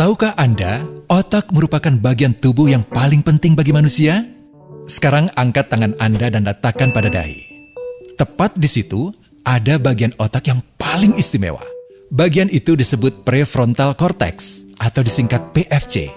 Tahukah Anda, otak merupakan bagian tubuh yang paling penting bagi manusia? Sekarang angkat tangan Anda dan letakkan pada dahi. Tepat di situ, ada bagian otak yang paling istimewa. Bagian itu disebut prefrontal cortex atau disingkat PFC.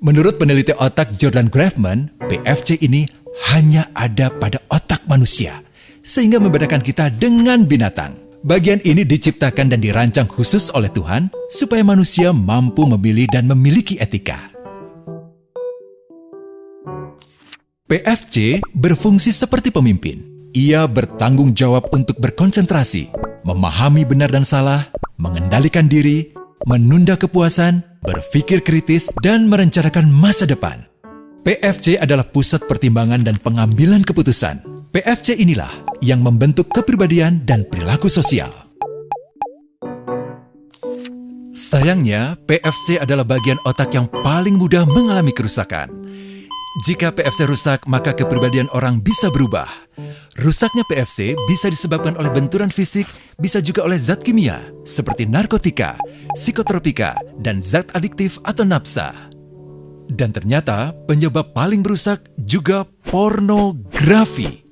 Menurut peneliti otak Jordan Grafman, PFC ini hanya ada pada otak manusia, sehingga membedakan kita dengan binatang. Bagian ini diciptakan dan dirancang khusus oleh Tuhan supaya manusia mampu memilih dan memiliki etika. PFC berfungsi seperti pemimpin. Ia bertanggung jawab untuk berkonsentrasi, memahami benar dan salah, mengendalikan diri, menunda kepuasan, berpikir kritis, dan merencanakan masa depan. PFC adalah pusat pertimbangan dan pengambilan keputusan PFC inilah yang membentuk kepribadian dan perilaku sosial. Sayangnya, PFC adalah bagian otak yang paling mudah mengalami kerusakan. Jika PFC rusak, maka kepribadian orang bisa berubah. Rusaknya PFC bisa disebabkan oleh benturan fisik, bisa juga oleh zat kimia, seperti narkotika, psikotropika, dan zat adiktif atau nafsa. Dan ternyata penyebab paling merusak juga pornografi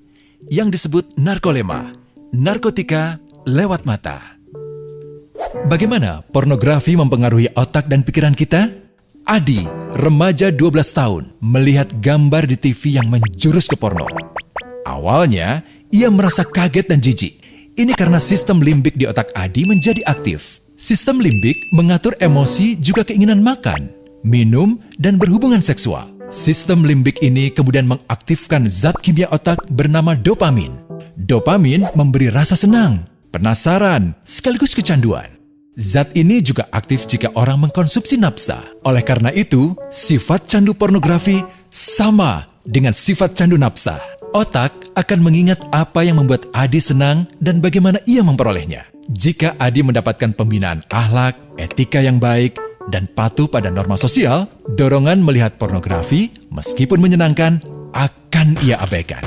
yang disebut narkolema, narkotika lewat mata. Bagaimana pornografi mempengaruhi otak dan pikiran kita? Adi, remaja 12 tahun, melihat gambar di TV yang menjurus ke porno. Awalnya, ia merasa kaget dan jijik. Ini karena sistem limbik di otak Adi menjadi aktif. Sistem limbik mengatur emosi juga keinginan makan, minum, dan berhubungan seksual. Sistem limbik ini kemudian mengaktifkan zat kimia otak bernama dopamin. Dopamin memberi rasa senang, penasaran, sekaligus kecanduan. Zat ini juga aktif jika orang mengkonsumsi nafsa. Oleh karena itu, sifat candu pornografi sama dengan sifat candu nafsa. Otak akan mengingat apa yang membuat Adi senang dan bagaimana ia memperolehnya. Jika Adi mendapatkan pembinaan akhlak, etika yang baik, dan patuh pada norma sosial, dorongan melihat pornografi, meskipun menyenangkan, akan ia abaikan.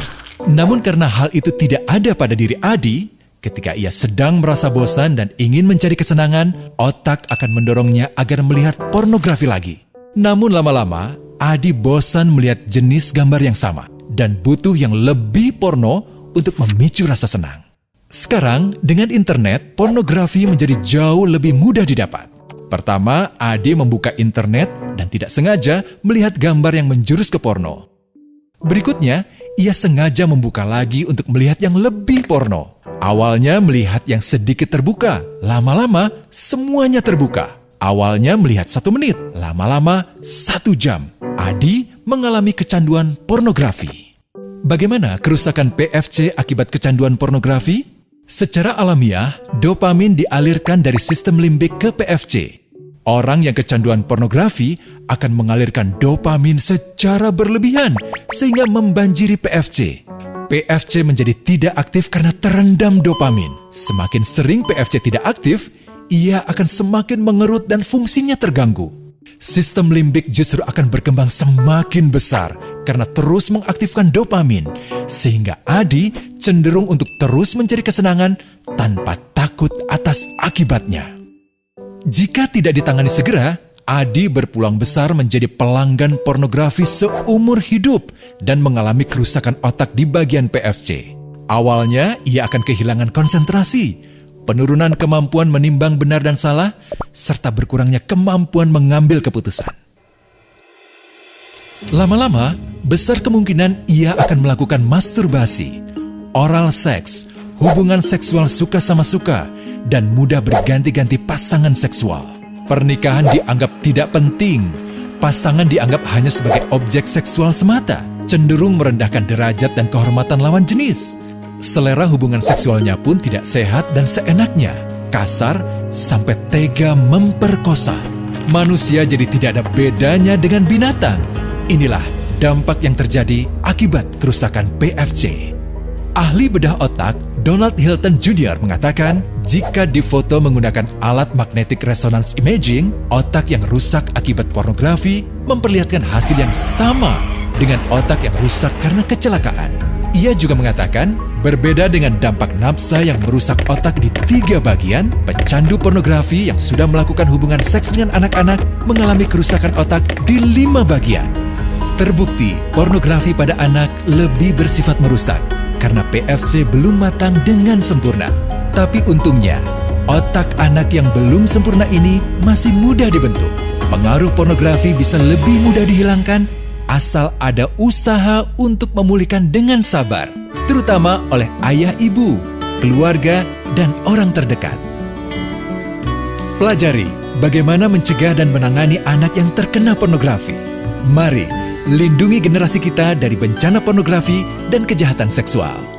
Namun karena hal itu tidak ada pada diri Adi, ketika ia sedang merasa bosan dan ingin mencari kesenangan, otak akan mendorongnya agar melihat pornografi lagi. Namun lama-lama, Adi bosan melihat jenis gambar yang sama dan butuh yang lebih porno untuk memicu rasa senang. Sekarang, dengan internet, pornografi menjadi jauh lebih mudah didapat. Pertama, Ade membuka internet dan tidak sengaja melihat gambar yang menjurus ke porno. Berikutnya, ia sengaja membuka lagi untuk melihat yang lebih porno. Awalnya melihat yang sedikit terbuka, lama-lama semuanya terbuka. Awalnya melihat satu menit, lama-lama satu jam. Adi mengalami kecanduan pornografi. Bagaimana kerusakan PFC akibat kecanduan pornografi? Secara alamiah, dopamin dialirkan dari sistem limbik ke PFC. Orang yang kecanduan pornografi akan mengalirkan dopamin secara berlebihan sehingga membanjiri PFC. PFC menjadi tidak aktif karena terendam dopamin. Semakin sering PFC tidak aktif, ia akan semakin mengerut dan fungsinya terganggu. Sistem limbik justru akan berkembang semakin besar karena terus mengaktifkan dopamin, sehingga Adi cenderung untuk terus mencari kesenangan tanpa takut atas akibatnya. Jika tidak ditangani segera, Adi berpulang besar menjadi pelanggan pornografi seumur hidup dan mengalami kerusakan otak di bagian PFC. Awalnya, ia akan kehilangan konsentrasi, penurunan kemampuan menimbang benar dan salah, serta berkurangnya kemampuan mengambil keputusan. Lama-lama, besar kemungkinan ia akan melakukan masturbasi, oral seks, hubungan seksual suka sama suka, dan mudah berganti-ganti pasangan seksual. Pernikahan dianggap tidak penting, pasangan dianggap hanya sebagai objek seksual semata, cenderung merendahkan derajat dan kehormatan lawan jenis. Selera hubungan seksualnya pun tidak sehat dan seenaknya, kasar sampai tega memperkosa. Manusia jadi tidak ada bedanya dengan binatang. Inilah dampak yang terjadi akibat kerusakan PFC. Ahli bedah otak Donald Hilton Jr. mengatakan, jika difoto menggunakan alat magnetic resonance imaging, otak yang rusak akibat pornografi memperlihatkan hasil yang sama dengan otak yang rusak karena kecelakaan. Ia juga mengatakan, Berbeda dengan dampak nafsa yang merusak otak di tiga bagian, pecandu pornografi yang sudah melakukan hubungan seks dengan anak-anak mengalami kerusakan otak di lima bagian. Terbukti, pornografi pada anak lebih bersifat merusak karena PFC belum matang dengan sempurna. Tapi untungnya, otak anak yang belum sempurna ini masih mudah dibentuk. Pengaruh pornografi bisa lebih mudah dihilangkan asal ada usaha untuk memulihkan dengan sabar, terutama oleh ayah ibu, keluarga, dan orang terdekat. Pelajari bagaimana mencegah dan menangani anak yang terkena pornografi. Mari lindungi generasi kita dari bencana pornografi dan kejahatan seksual.